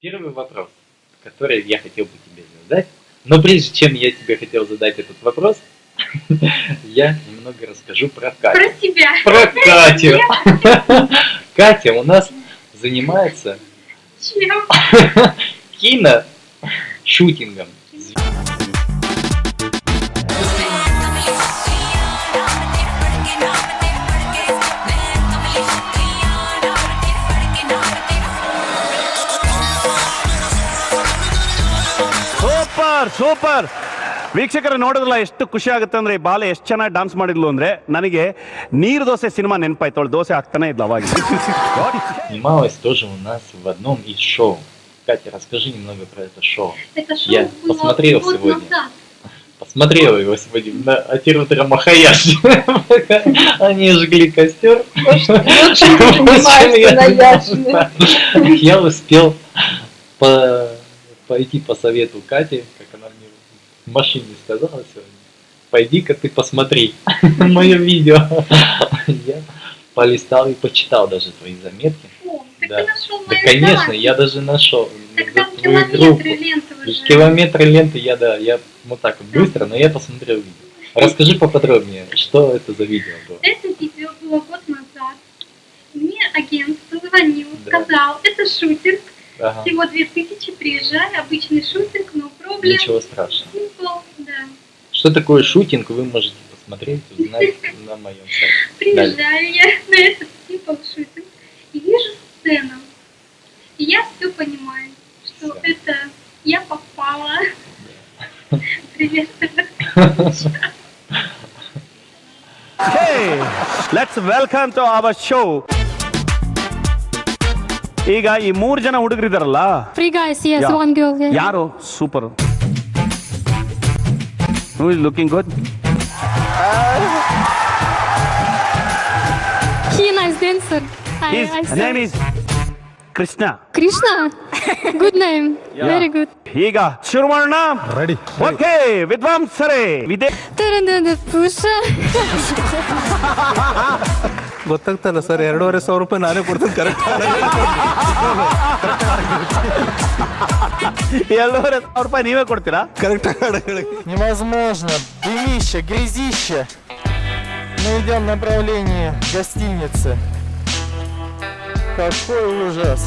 Первый вопрос, который я хотел бы тебе задать, но прежде чем я тебе хотел задать этот вопрос, я немного расскажу про Катю. Про себя. Про Катю. Катя у нас занимается Чем? киношутингом. Super super ವೀಕ್ಷಕರು ನೋಡಿದ್ರಲ್ಲ ಎಷ್ಟು ಖುಷಿ ಆಗುತ್ತೆ ಅಂದ್ರೆ ಈ ಬಾಲೆ ಎಷ್ಟು ಚೆನ್ನಾಗಿ ಡಾನ್ಸ್ ಮಾಡಿದ್ಲು ಅಂದ್ರೆ ನನಗೆ ನೀರು ದೋಸೆ ಸಿನಿಮಾ ನೆನಪಾಯ್ತು ಅವಳು ದೋಸೆ ಹಾಕ್ತಾನೆ ಇದ್ಲು ಅವಾಗ Снималась тоже у нас в одном из шоу. Катя, расскажи немного про это шоу. Это шоу Я было посмотрел год сегодня. назад. Посмотрела его сегодня на Атирутера Махаяши. Они жгли костер. Очень занимаешься на Яшине. Я успел по- пойти по совету Кати, машине сказала сегодня. Пойди-ка ты посмотри мое видео. Я полистал и почитал даже твои заметки. О, Да. Да, конечно, я даже нашел там твою группу. километры ленты уже. Километры ленты я, да, я вот так вот быстро, но я посмотрел видео. Расскажи поподробнее, что это за видео было? Это видео было год назад. Мне агент позвонил, Да. сказал, это шутинг, Ага, всего 2000, приезжай, обычный шутинг, но проблем. ничего страшного. Simple, да. Что такое шутинг, вы можете посмотреть, узнать на моем сайте. Приезжаю я на этот simple шутинг и вижу сцену. И я все понимаю, что Всё. это я попала. Привет. Hey, let's welcome to our show. ಈಗ ಈ ಮೂರ್ ಜನ ಹುಡುಗರಿದಾರಲ್ಲ Three guys, yes, Yeah. one girl. Yeah. ಯಾರು super who is looking good He nice dancer. I, I his saw. Name is Krishna Krishna. good name. Very good. ಈಗ ಶುರು ಮಾಡೋಣ ready okay ವಿದ್ವಾಂಸರೇ ವಿದೇ Tarandana Pusha. ಗೊತ್ತಾಗ್ತಲ್ಲ ಸರ್ ಎರಡೂವರೆ ಸಾವಿರ ರೂಪಾಯಿ ನಾನೇ ಕೊಡ್ತೀನಿ ಕರೆಕ್ಟ್ ಎರಡೂವರೆ ಸಾವಿರ ರೂಪಾಯಿ ನೀವೇ ಕೊಡ್ತೀರಾ ಕರೆಕ್ಟ್ Невозможно. Дымище, грязище. Мы идем в направлении гостиницы. Какой ужас.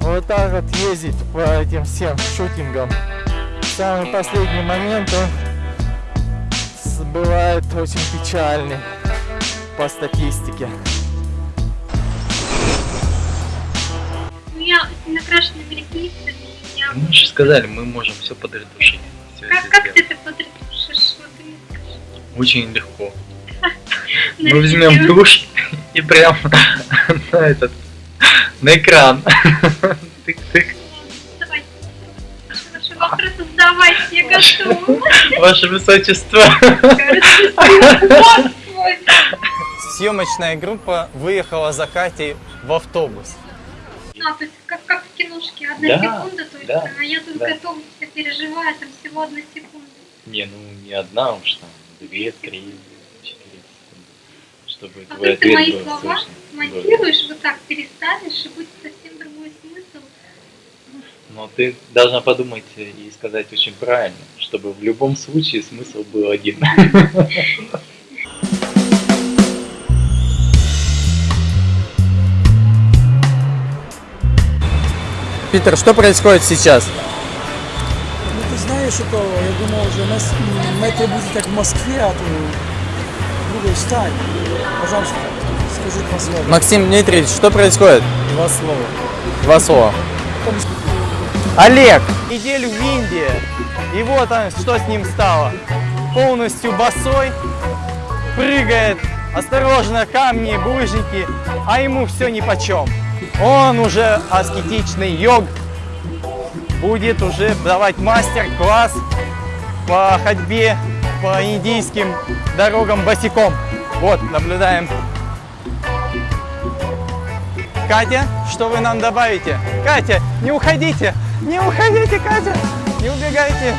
Вот так вот ездить по этим всем шутингам. В самый последний момент он с- бывает очень печальный по статистике. У меня накрашенными ресницами. Я... Мы же сказали, мы можем все подредушить. Всё Как, это как ты это? Вот ты скажи. Очень легко. Мы возьмем тушь и прям на этот, на экран. Тык-тык. Давай. Ваши вопросы задавайте, я готова. Ваше высочество. Вот свой. Съемочная группа выехала за Катей в автобус. А, то есть как, как в киношке, одна Да, секунда только, да, а я тут да. все переживаю, там всего одна секунда. Не, ну не одна уж там, две, три, четыре секунды. Чтобы А твой ответ мои слова слышен. смонтируешь, вот так переставишь, и будет совсем другой смысл. Но ты должна подумать и сказать очень правильно, чтобы в любом случае смысл был один. Питер, что происходит сейчас? Ну ты знаешь, что я думал, уже нас метро будет как в Москве, а то другой стань. Пожалуйста, скажи два слова. Максим Дмитриевич, что происходит? Два слова. Два слова. Олег! Неделю в Индии. И вот он, что с ним стало. Полностью босой, прыгает, осторожно, камни, булыжники, а ему все нипочем. Он уже аскетичный йог, будет уже давать мастер-класс по ходьбе по индийским дорогам босиком. Вот, наблюдаем. Катя, что вы нам добавите? Катя, не уходите! Не уходите, Катя! Не убегайте!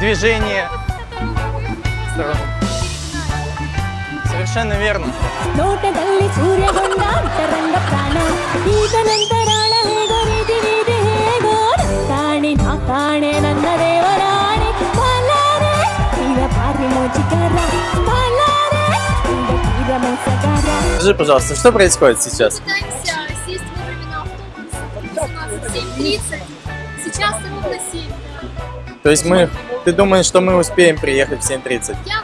Движение. в. Совершенно верно. Скажи, пожалуйста, что происходит сейчас? Пытаемся сесть вовремя на автобус 18.30. Сейчас ровно 7. То есть мы... Ты думаешь, что мы успеем приехать в 7.30? Я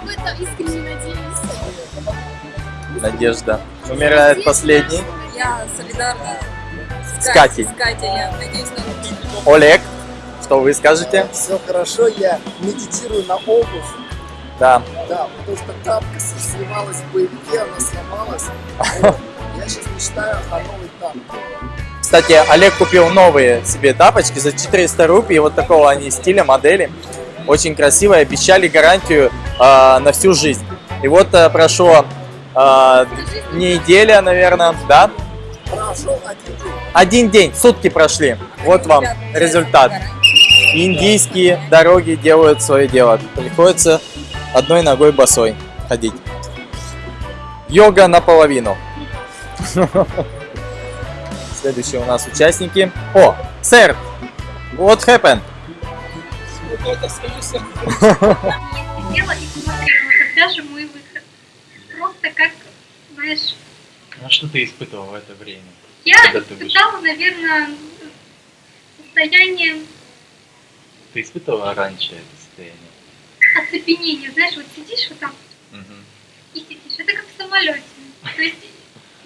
Надежда. Умирает последний. Я солидарна С Катей. С Катей, я надеюсь на лучшее. Олег, что вы скажете? Все хорошо, я медитирую на обувь. Да. Да, потому что тапка сливалась в боевике, она сломалась. Я сейчас мечтаю о новой тапке. Кстати, Олег купил новые себе тапочки за 400 рупий, вот такого они стиля, модели. Очень красивые, обещали гарантию э, на всю жизнь. И вот э, прошло э, неделя, наверное, да? Прошел один день. Один день, сутки прошли. Вот вам результат. Индийские дороги делают свое дело. Приходится одной ногой босой ходить. Йога наполовину. Следующие у нас участники. О, сэр, what happened? Сидела и смотрела, когда же мой выход. Просто как, знаешь, А что ты испытывал в это время? я испытала, наверное, состояние Ты испытывала раньше это состояние? оцепенения. Знаешь, вот сидишь вот так Мгм. и сидишь. Это как в самолете. То есть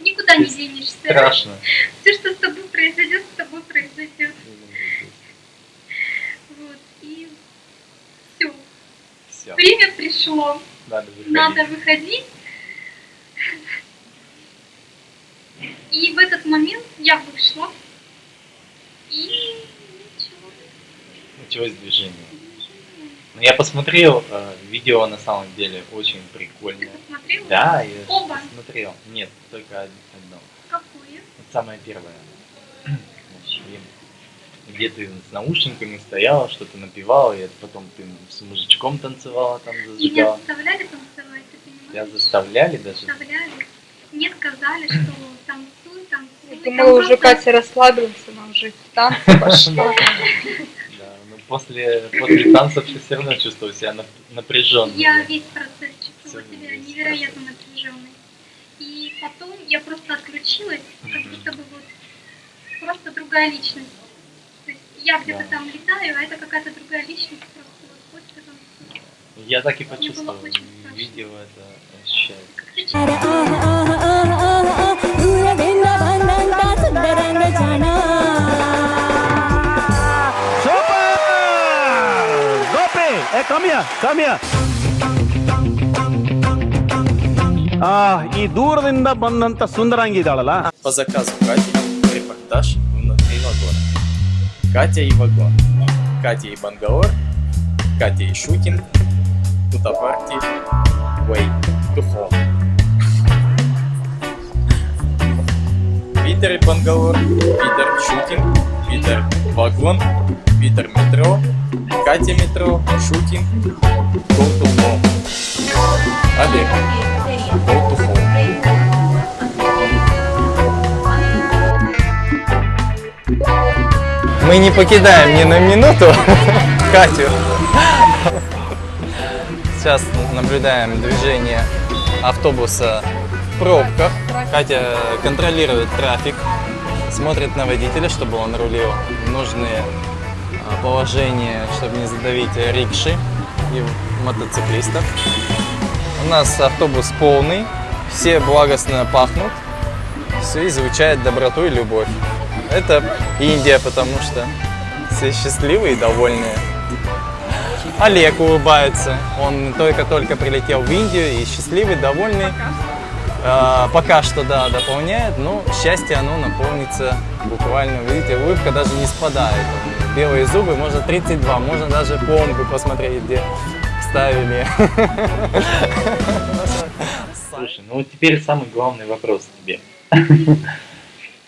никуда не денешься. Страшно. Все, что с тобой произойдет, с тобой произойдет. Вот. И все. Все, Время пришло. надо выходить. Надо выходить. И в этот момент я вышла. И ничего. Началось движение. Ну, я посмотрел, э, видео на самом деле очень прикольное. Посмотрела? Да, я Оба. смотрел. Нет, только од- одно. Какое? Вот самое первое. Где ты с наушниками стояла, что-то напевала, и потом ты с мужичком танцевала, там Меня зажигала. заставляли танцевать, ты понимаешь? Тебя заставляли даже? Заставляли. Мне сказали, что Там думала, уже Катя расслабилась, она уже в танцы пошла. Да, ну после, после танцев ты все равно чувствовал себя напряженно. Я весь процесс чувствовала себя невероятно напряженной. И потом я просто отключилась, как будто бы вот просто другая личность. То есть я где-то там летаю, а это какая-то другая личность просто вот ходит танцует. Я так и почувствовал. Видео это ощущается. Эй, ко мне, ко мне. А, и дурдинда бандanta сундранги По заказу Кати репортаж внутри вагона. Катя и вагон. Катя и Бангалор. Катя и Шукин. Тутапарти. Way to. Питер и Бангалор. Питер Шутин, Питер Вагон. Питер Метро. Катя метро. Шутинг. Go to home. Олег. Go to home. Мы не покидаем ни на минуту Катю. Сейчас наблюдаем движение автобуса в пробках. Катя контролирует трафик, смотрит на водителя, чтобы он рулил нужные а, положения, чтобы не задавить рикши и мотоциклистов. У нас автобус полный, все благостно пахнут, все излучает доброту и любовь. Это Индия, потому что все счастливые и довольные. Олег улыбается. Он только-только прилетел в Индию и счастливый, довольный. А, Пока что, да, дополняет, но счастье оно наполнится буквально. Видите, улыбка даже не спадает. Белые зубы, можно 32, можно даже пломбы посмотреть, где ставили. Слушай, ну вот теперь самый главный вопрос тебе.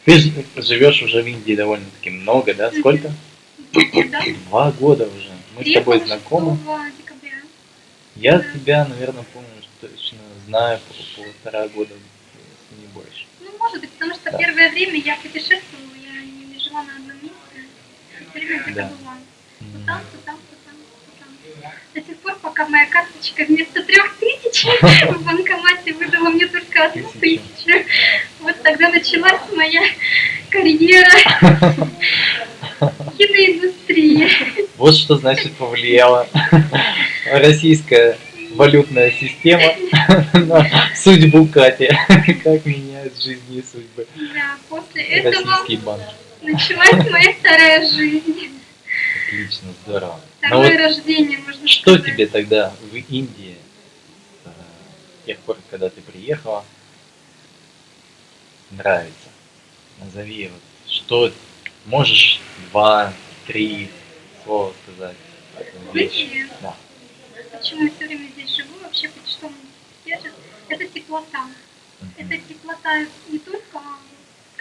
Ты живешь уже в Индии довольно-таки много, да? Сколько? Два года уже. Мы с тобой знакомы. 6 декабря. Я тебя, наверное, помню, что точно знаю по полтора года, если не больше. Ну, может быть, потому что первое время я путешествовала, я не жила на одном месте. Все время Да. была. То М, там, то там, то там, то там. До тех пор, пока моя карточка вместо трех тысяч в банкомате выдала мне только одну тысячу. Вот тогда началась моя карьера киноиндустрии. Вот что значит повлияла российская валютная система на судьбу Кати. Как меняет жизни и судьбы. Да, после этого Российский банк. Началась моя вторая жизнь. Отлично, здорово. Но Второе вот рождение, можно что сказать. тебе тогда в Индии, э, с тех пор, когда ты приехала, нравится? Назови, вот, что можешь два, три слова сказать? Знаете, Да. почему я все время здесь живу, вообще хоть что меня здесь держит, это теплота. Это теплота не только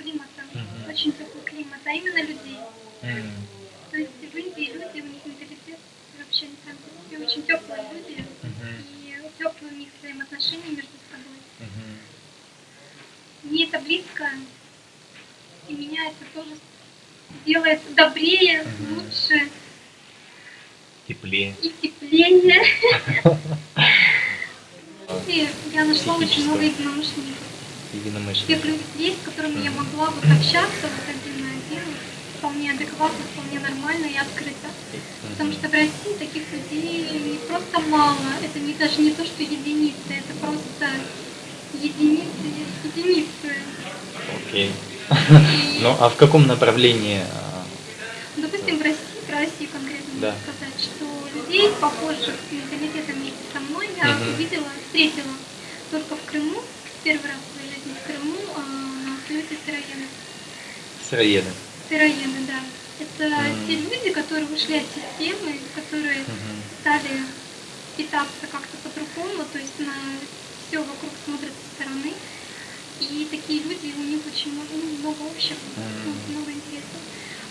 климата, Мгм. очень теплый климат, а именно людей. М, То есть в Индии люди, у них менталитет вообще не по себе, очень теплые люди, Мгм. и теплые у них взаимоотношения между собой. мгм. Мне это близко, и меня это тоже делает добрее, Мгм. лучше Теплее. и теплее. И я нашла очень много единомышленников. Единомышленники. Тех людей, с которыми я могла вот общаться вот один на один, вполне адекватно, вполне нормально и открыто. Потому что в России таких людей просто мало. Это не даже не то, что единицы, это просто единицы, единицы. Окей. Ну, а в каком направлении? а, Допустим, в России, про Россию конкретно Да. сказать, что людей, похожих с менталитетом вместе со мной, я Мгм. увидела, встретила только в Крыму, первый раз в в Крыму, на Союзе сыроеды. Сыроеды. Сыроеды, да. Это Мгм. те люди, которые ушли от системы, которые Мгм. стали питаться как-то по-другому, то есть на все вокруг смотрят со стороны. И такие люди, у них очень много, ну, много общего, ну, много интересов.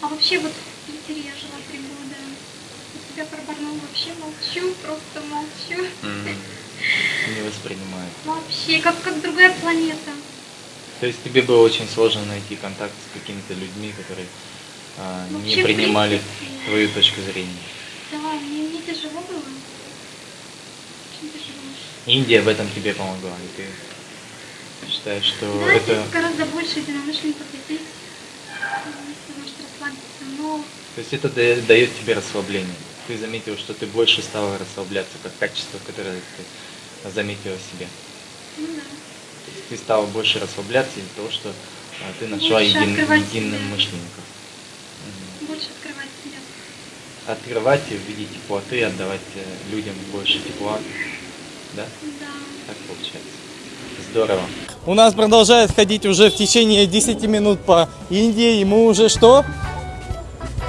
А вообще вот в Питере я жила три года. У себя про Барнаул вообще молчу, просто молчу. М, Не воспринимает. Вообще, как, как другая планета. То есть тебе было очень сложно найти контакт с какими-то людьми, которые а, не Вообще, в принимали принципе. твою точку зрения. Да, мне, мне тяжело было. Очень тяжело. Индия в этом тебе помогла, и ты считаешь, что Да, это... здесь гораздо больше единомышленников, здесь ты можешь расслабиться. Но То есть это да- дает тебе расслабление. Ты заметил, что ты больше стала расслабляться, как качество, которое ты заметила в себе. ну да. Ты стала больше расслабляться из-за того, что а, ты нашла един, открывать единым себя. мышленников. больше открывать себя. Открывать и в виде теплоты, отдавать э, людям больше тепла. Да? Да. Так получается. Здорово. У нас продолжает ходить уже в течение 10 минут по Индии, и мы уже что?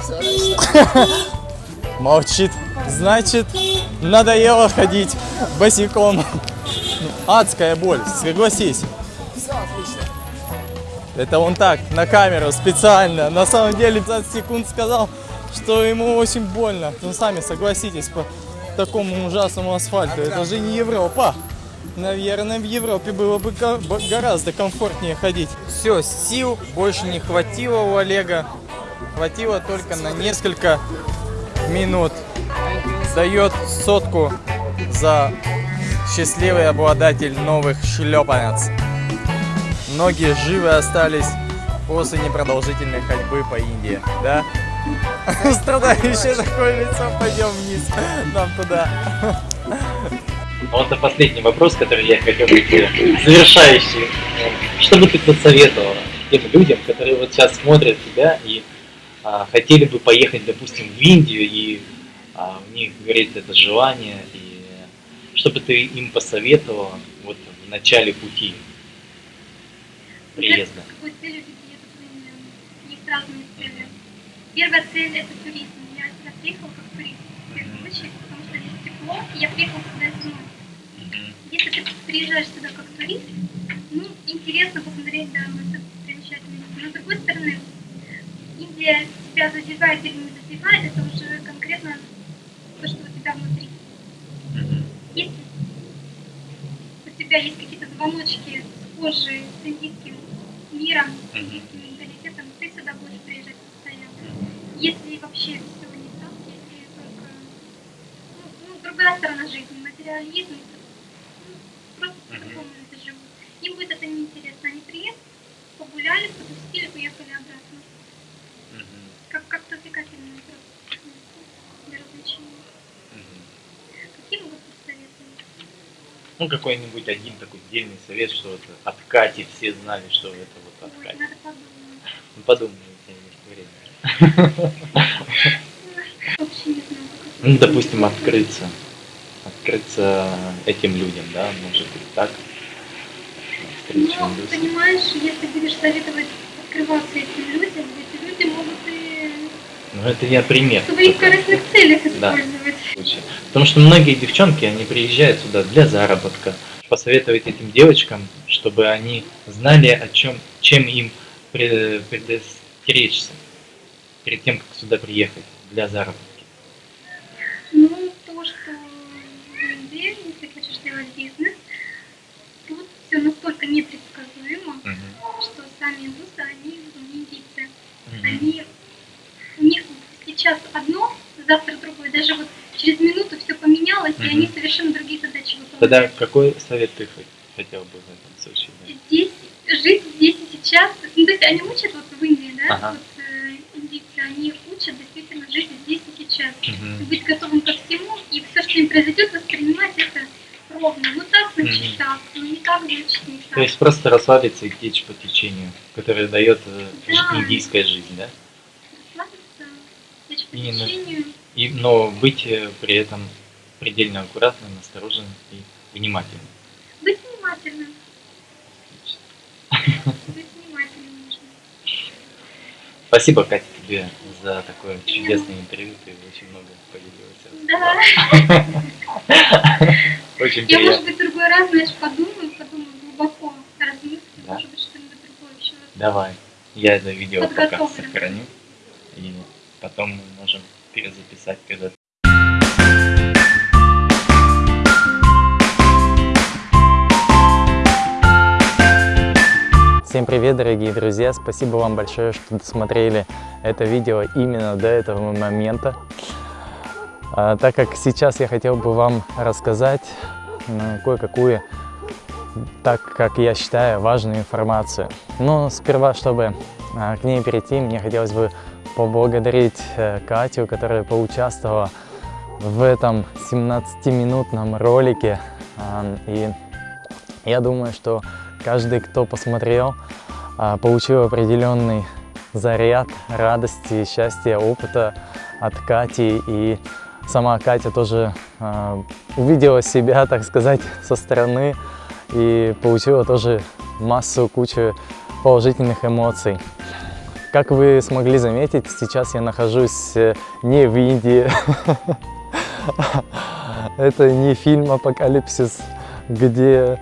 Молчит. Значит, надоело ходить босиком. Адская боль, согласись. Это он так, на камеру, специально. На самом деле 20 секунд сказал, что ему очень больно. Ну, сами согласитесь, по такому ужасному асфальту. Это же не Европа. Наверное, в Европе было бы гораздо комфортнее ходить. Все, сил больше не хватило у Олега. Хватило только на несколько минут. Дает сотку за счастливый обладатель новых шлепанец. Многие живы остались после непродолжительной ходьбы по Индии, да? Страдающее такое лицо, пойдем вниз, нам туда. Вот это последний вопрос, который я хотел бы тебе, завершающий. Что бы ты посоветовала тем людям, которые вот сейчас смотрят тебя и а, хотели бы поехать, допустим, в Индию, и а, у них горит это желание, и что бы ты им посоветовала вот в начале пути приезда? Какой целью люди едут в них разные цели. Первая цель это туризм. Я сюда приехала как турист в первую очередь, потому что здесь тепло, и я приехала сюда зимой. Если ты приезжаешь сюда как турист, ну, интересно посмотреть, да, все примечательное место. Но с другой стороны, Индия тебя задевает или не задевает, это уже конкретно то, что у тебя внутри. Если у тебя есть какие-то звоночки схожие с индийским миром, с индийским менталитетом, ты сюда будешь приезжать постоянно. Если вообще все не так, если только ну, ну, другая сторона жизни, алкоголизм. Ну, Просто по-другому люди живут. Им будет это неинтересно. Они приехали, погуляли, потусили, поехали обратно. Как, как развлекательный просто для развлечения. Какие могут быть советы? Ну, какой-нибудь один такой дельный совет, что вот от Кати все знали, что это вот от Ой, Кати. надо подумать. Ну, подумай, у тебя есть время. Ну, допустим, открыться. Открыться этим людям, да, может быть так. Ну, понимаешь, если будешь советовать открываться этим людям, эти люди могут и Ну, это я пример. в своих корыстных целях Да. использовать. случае. Потому что многие девчонки, они приезжают сюда для заработка. Посоветовать этим девочкам, чтобы они знали, о чем, чем им пре- предостеречься перед тем, как сюда приехать для заработки. Ну, то, что Индии, если хочешь делать бизнес, тут все настолько непредсказуемо, что сами индусы, они ну, индийцы, они, у них сейчас одно, завтра другое, даже вот через минуту все поменялось, и Мгм. они совершенно другие задачи выполняют. Тогда какой совет ты хот- хотел бы в этом случае? дать? здесь, жить здесь и сейчас. Ну, то есть они учат вот в Индии, да, Ага. вот э, индийцы, они учат действительно жить здесь и сейчас. Мгм. Быть готовым ко всему, и все, что им произойдет, воспринимать это ровно. Ну так, значит Мгм. так, ну не так, значит не так. То есть просто расслабиться и течь по течению, которое дает э, Да. индийская жизнь, да? Расслабиться, течь по Именно. течению. И, но быть э, при этом предельно аккуратным, осторожным и внимательным. Быть внимательным. Быть внимательным нужно. Спасибо, Катя, тебе за такое чудесное интервью. Ты очень много поделилась. Да. Очень Я, может быть, другой раз, знаешь, подумаю, подумаю глубоко, размыслю, может быть, что-нибудь другое еще. Давай. Я это видео пока сохраню. И потом мы можем перезаписать когда Всем привет, дорогие друзья! Спасибо вам большое, что досмотрели это видео именно до этого момента. А, так как сейчас я хотел бы вам рассказать м, кое-какую, так как я считаю, важную информацию. Но сперва, чтобы а, к ней перейти, мне хотелось бы поблагодарить э, Катю, которая поучаствовала в этом 17-минутном ролике. И я думаю, что каждый, кто посмотрел, а, получил определенный заряд радости, счастья, опыта от Кати. И сама Катя тоже а, увидела себя, так сказать, со стороны и получила тоже массу, кучу положительных эмоций. Как вы смогли заметить, сейчас я нахожусь э, не в Индии. Это не фильм «Апокалипсис», где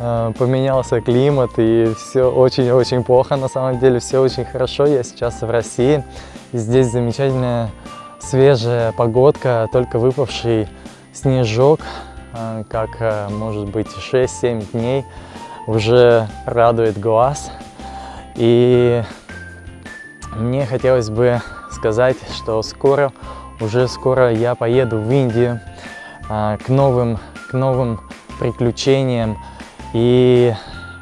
э, поменялся климат и все очень-очень плохо. На самом деле все очень хорошо. Я сейчас в России. Здесь замечательная свежая погодка, только выпавший снежок, э, как может быть 6-7 дней, уже радует глаз. И мне хотелось бы сказать, что скоро, уже скоро я поеду в Индию а, к новым, к новым приключениям. И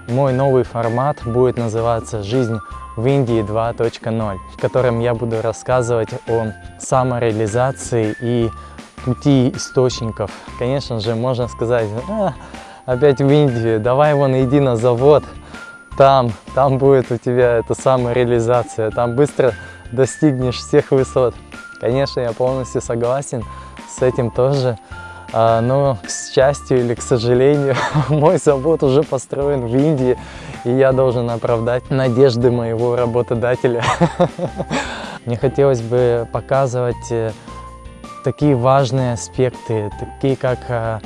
мой новый формат будет называться «Жизнь в Индии 2.0», в котором я буду рассказывать о самореализации и пути источников. Конечно же, можно сказать, «А, опять в Индию, давай вон иди на завод, там, там будет у тебя эта самореализация, там быстро достигнешь всех высот. Конечно, я полностью согласен с этим тоже, А, но, к счастью или к сожалению, мой завод уже построен в Индии, и я должен оправдать надежды моего работодателя. Мне хотелось бы показывать э, такие важные аспекты, такие как э,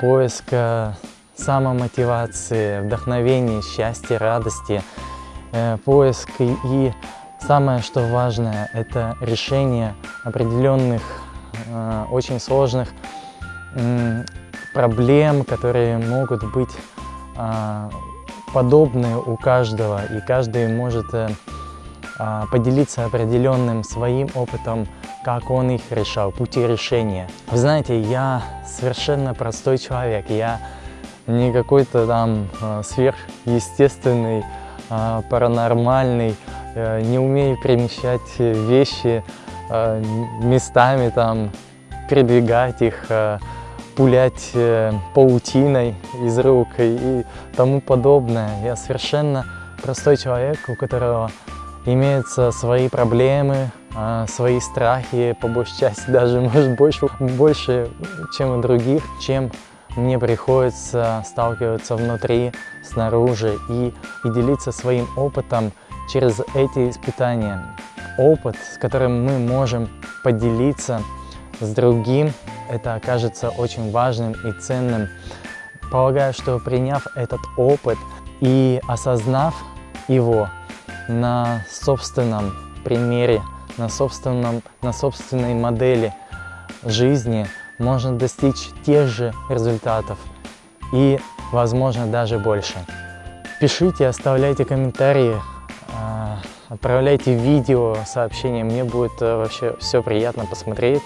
поиск э, самомотивации, вдохновения, счастья, радости, э, поиск. И, самое что важное это решение определенных э, очень сложных м, проблем, которые могут быть а, подобны у каждого, и каждый может э, а, поделиться определенным своим опытом, как он их решал, пути решения. Вы знаете, я совершенно простой человек, я не какой-то там э, сверхъестественный, э, паранормальный, э, не умею перемещать вещи э, местами, там, передвигать их, пулять э, паутиной из рук и, тому подобное. Я совершенно простой человек, у которого имеются свои проблемы, а, свои страхи, по большей части даже, может, больше, больше, чем у других, чем мне приходится сталкиваться внутри, снаружи и, и делиться своим опытом через эти испытания. Опыт, с которым мы можем поделиться с другим, это окажется очень важным и ценным. Полагаю, что приняв этот опыт и осознав его на собственном примере, на, собственном, на собственной модели жизни, можно достичь тех же результатов и, возможно, даже больше. Пишите, оставляйте комментарии, а, отправляйте видео, сообщения. Мне будет э, вообще все приятно посмотреть,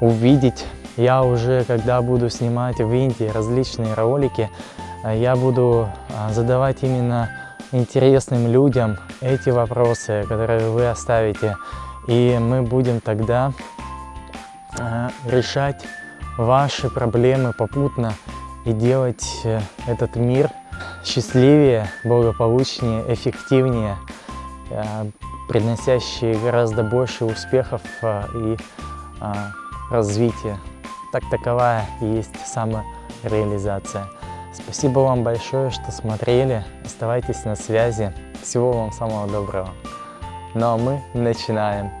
увидеть. Я уже, когда буду снимать в Индии различные ролики, э, я буду а, задавать именно интересным людям эти вопросы, которые вы оставите. И мы будем тогда э, решать ваши проблемы попутно и делать э, этот мир счастливее, благополучнее, эффективнее, э, приносящий гораздо больше успехов э, и развития. Так таковая и есть самореализация. Спасибо вам большое, что смотрели. Оставайтесь на связи. Всего вам самого доброго. Ну а мы начинаем.